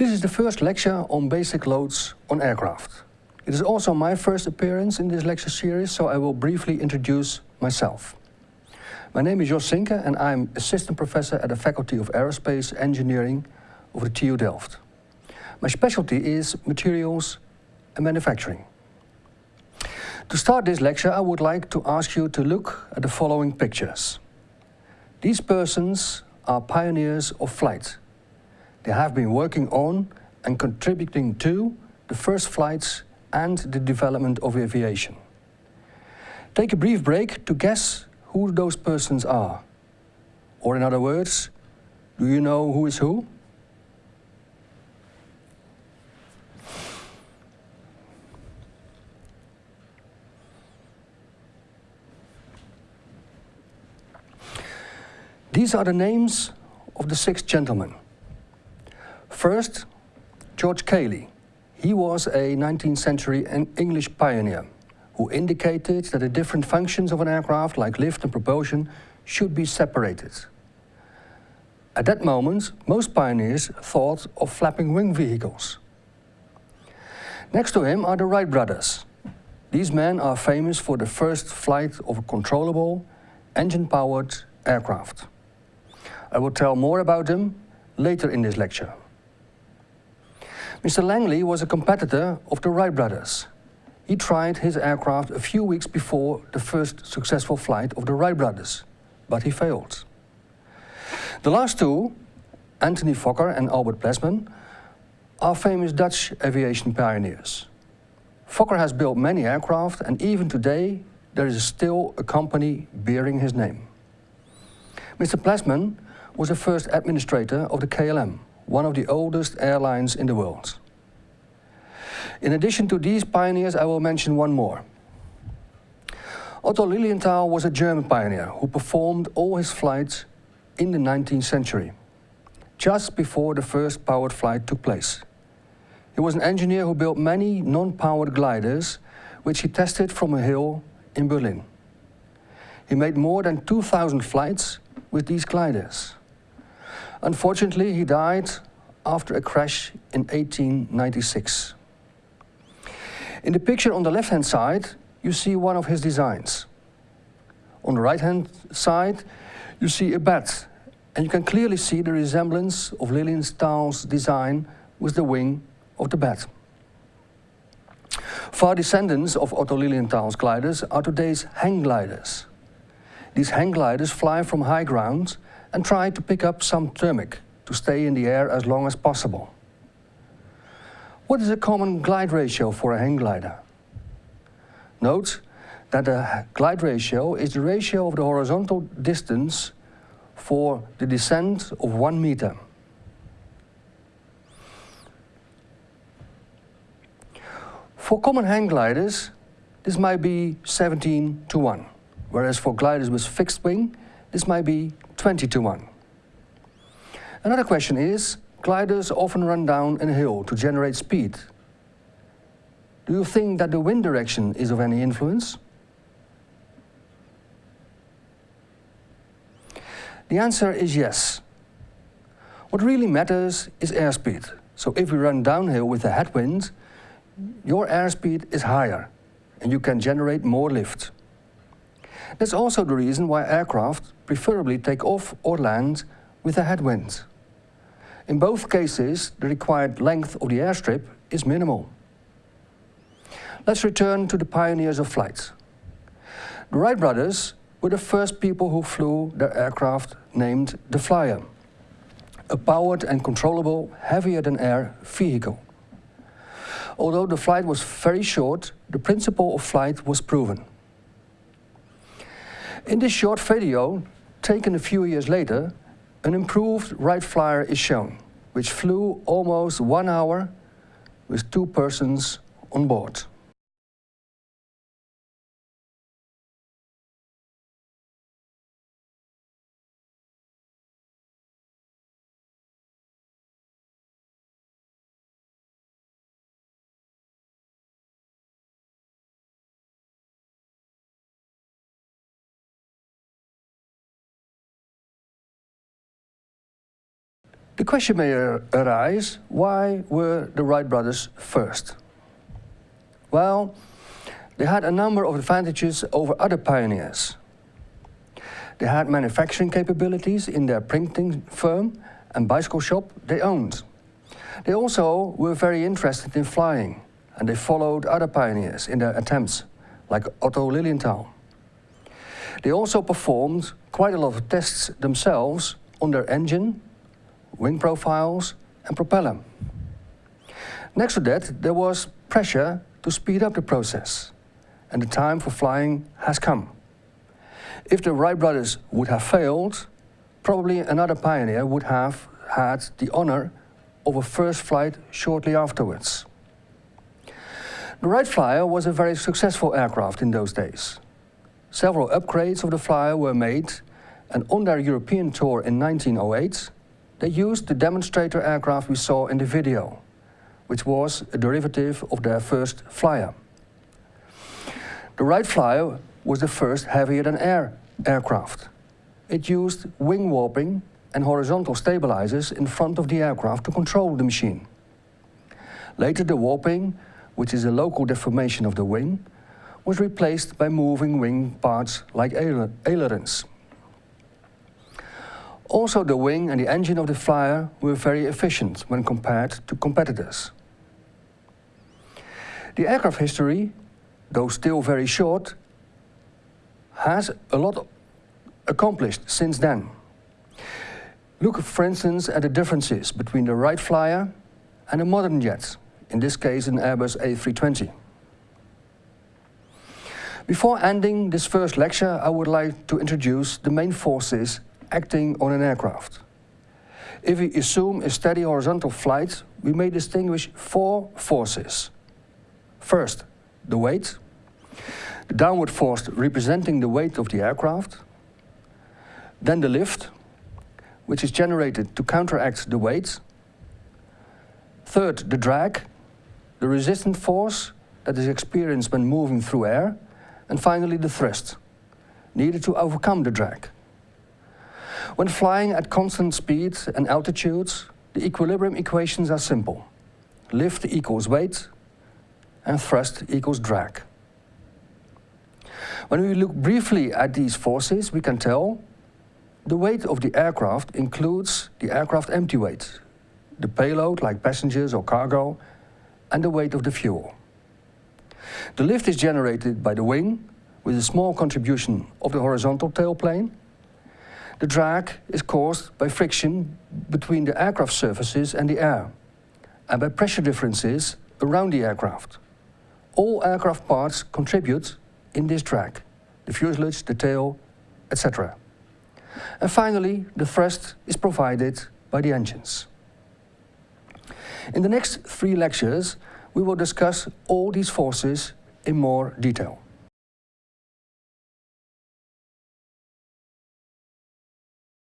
This is the first lecture on basic loads on aircraft. It is also my first appearance in this lecture series, so I will briefly introduce myself. My name is Jos Sinke and I'm assistant professor at the Faculty of Aerospace Engineering of the TU Delft. My specialty is materials and manufacturing. To start this lecture, I would like to ask you to look at the following pictures. These persons are pioneers of flight. They have been working on and contributing to the first flights and the development of aviation. Take a brief break to guess who those persons are. Or in other words, do you know who is who? These are the names of the six gentlemen. First, George Cayley. He was a 19th century English pioneer who indicated that the different functions of an aircraft, like lift and propulsion, should be separated. At that moment, most pioneers thought of flapping wing vehicles. Next to him are the Wright brothers. These men are famous for the first flight of a controllable, engine-powered aircraft. I will tell more about them later in this lecture. Mr. Langley was a competitor of the Wright brothers. He tried his aircraft a few weeks before the first successful flight of the Wright brothers, but he failed. The last two, Anthony Fokker and Albert Plesman, are famous Dutch aviation pioneers. Fokker has built many aircraft and even today there is still a company bearing his name. Mr. Plesman was the first administrator of the KLM, one of the oldest airlines in the world. In addition to these pioneers, I will mention one more. Otto Lilienthal was a German pioneer who performed all his flights in the 19th century, just before the first powered flight took place. He was an engineer who built many non-powered gliders, which he tested from a hill in Berlin. He made more than 2,000 flights with these gliders. Unfortunately, he died after a crash in 1896. In the picture on the left-hand side, you see one of his designs. On the right-hand side, you see a bat, and you can clearly see the resemblance of Lilienthal's design with the wing of the bat. Far descendants of Otto Lilienthal's gliders are today's hang gliders. These hang gliders fly from high ground and try to pick up some thermic to stay in the air as long as possible. What is a common glide ratio for a hang glider? Note that the glide ratio is the ratio of the horizontal distance for the descent of one meter. For common hang gliders, this might be 17 to 1, whereas for gliders with fixed wing, this might be 20 to 1. Another question is, gliders often run down a hill to generate speed. Do you think that the wind direction is of any influence? The answer is yes. What really matters is airspeed. So if we run downhill with a headwind, your airspeed is higher and you can generate more lift. That's also the reason why aircraft preferably take off or land with a headwind. In both cases, the required length of the airstrip is minimal. Let's return to the pioneers of flight. The Wright brothers were the first people who flew their aircraft named the Flyer, a powered and controllable heavier-than-air vehicle. Although the flight was very short, the principle of flight was proven. In this short video, taken a few years later, an improved Wright Flyer is shown, which flew almost one hour with two persons on board. The question may arise, why were the Wright brothers first? Well, they had a number of advantages over other pioneers. They had manufacturing capabilities in their printing firm and bicycle shop they owned. They also were very interested in flying and they followed other pioneers in their attempts, like Otto Lilienthal. They also performed quite a lot of tests themselves on their engine, wing profiles and propeller. Next to that, there was pressure to speed up the process, and the time for flying has come. If the Wright brothers would have failed, probably another pioneer would have had the honor of a first flight shortly afterwards. The Wright Flyer was a very successful aircraft in those days. Several upgrades of the Flyer were made and on their European tour in 1908 they used the demonstrator aircraft we saw in the video, which was a derivative of their first Flyer. The Wright Flyer was the first heavier-than-air aircraft. It used wing warping and horizontal stabilizers in front of the aircraft to control the machine. Later the warping, which is a local deformation of the wing, was replaced by moving wing parts like ailerons. Also the wing and the engine of the Flyer were very efficient when compared to competitors. The aircraft history, though still very short, has a lot accomplished since then. Look, for instance, at the differences between the Wright Flyer and a modern jet, in this case an Airbus A320. Before ending this first lecture, I would like to introduce the main forces acting on an aircraft. If we assume a steady horizontal flight, we may distinguish four forces. First, the weight, the downward force representing the weight of the aircraft. Then the lift, which is generated to counteract the weight. Third, the drag, the resistant force that is experienced when moving through air. And finally, the thrust, needed to overcome the drag. When flying at constant speeds and altitudes, the equilibrium equations are simple. Lift equals weight and thrust equals drag. When we look briefly at these forces, we can tell the weight of the aircraft includes the aircraft empty weight, the payload like passengers or cargo, and the weight of the fuel. The lift is generated by the wing with a small contribution of the horizontal tailplane. The drag is caused by friction between the aircraft surfaces and the air and by pressure differences around the aircraft. All aircraft parts contribute in this drag, the fuselage, the tail, etc. And finally, the thrust is provided by the engines. In the next three lectures, we will discuss all these forces in more detail.